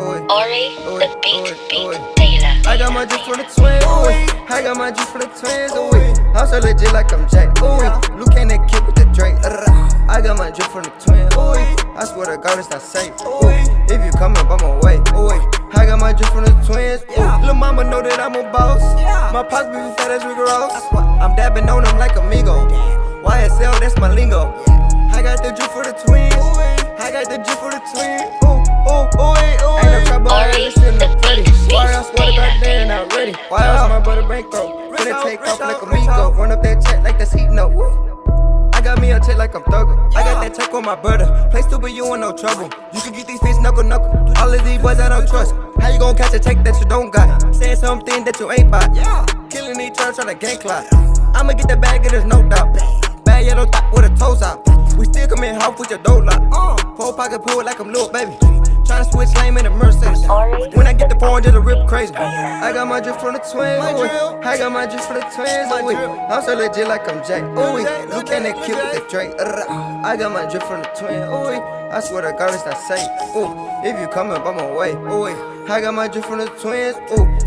Ari, the beat, beat, Taylor. I got my juice for the twins, ooh. I got my juice for the twins, ooh. I'm so legit like I'm Jack, ooh. Luke and that kid with the Drake, uh. I got my juice for the twins, ooh. I swear to God it's not safe, ooh. If you come up, I'm away, ooh. I got my juice for the twins, ooh. Lil' mama know that I'm a boss. My pops be fat as Rick Ross. I'm dabbing on them like amigo. YSL, that's my lingo. I got the juice for the twins. I got the juice for the twins. Ready? Why else my brother bankroll? Finna take off like a Migo. Run up that check like that's heat no. I got me a check like I'm thugger. I got that check on my brother. Play stupid, you in no trouble. You can get these fish knuckle knuckle. All of these boys I don't trust. How you gon' catch a check that you don't got? Saying something that you ain't bought. Yeah. Killing each other, tryna gang clock. I'ma get the bag, it is no doubt. Bad yellow top with a toes out. We still come in half with your dough lock. Uh, Full pocket pull like I'm Lil Baby. Tryna switch lane in the Mercedes. When I get the just a rip crazy. I got my drip from the twins. I got my drip from the twins. I'm so legit like I'm Jack. Ooh, look at that kid with the Drake. Uh, I got my drip from the twins. Ooh, I swear to God it's not safe. Ooh, if you come up, I'm away. Ooh, I got my drip from the twins. Ooh.